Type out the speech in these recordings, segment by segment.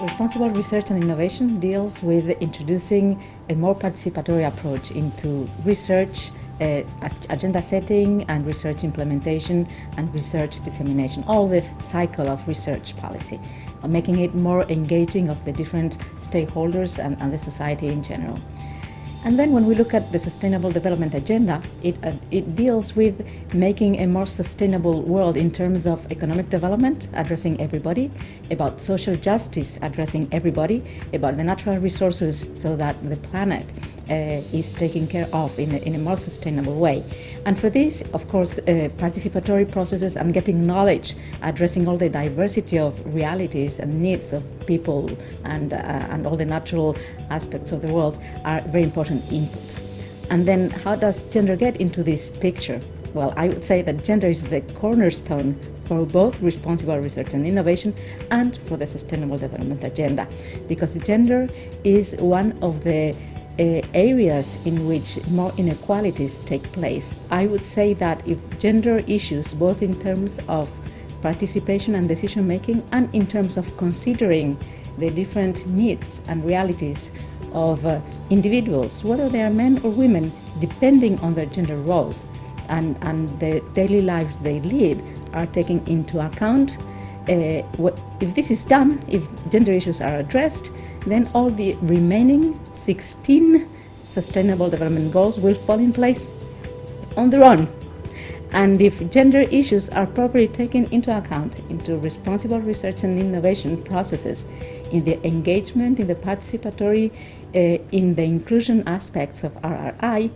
responsible research and innovation deals with introducing a more participatory approach into research, uh, agenda setting and research implementation and research dissemination, all the cycle of research policy, making it more engaging of the different stakeholders and, and the society in general. And then when we look at the Sustainable Development Agenda, it, uh, it deals with making a more sustainable world in terms of economic development, addressing everybody, about social justice, addressing everybody, about the natural resources so that the planet is taken care of in a, in a more sustainable way. And for this, of course, uh, participatory processes and getting knowledge, addressing all the diversity of realities and needs of people and, uh, and all the natural aspects of the world are very important inputs. And then how does gender get into this picture? Well, I would say that gender is the cornerstone for both responsible research and innovation and for the Sustainable Development Agenda, because gender is one of the uh, areas in which more inequalities take place. I would say that if gender issues, both in terms of participation and decision making and in terms of considering the different needs and realities of uh, individuals, whether they are men or women, depending on their gender roles and, and the daily lives they lead, are taken into account. Uh, if this is done, if gender issues are addressed, then all the remaining 16 Sustainable Development Goals will fall in place on their own. And if gender issues are properly taken into account into responsible research and innovation processes, in the engagement, in the participatory, uh, in the inclusion aspects of RRI,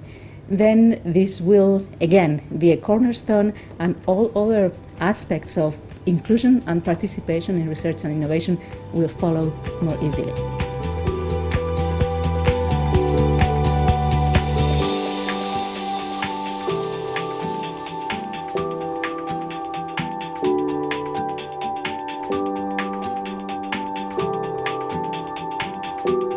then this will again be a cornerstone and all other aspects of inclusion and participation in research and innovation will follow more easily. you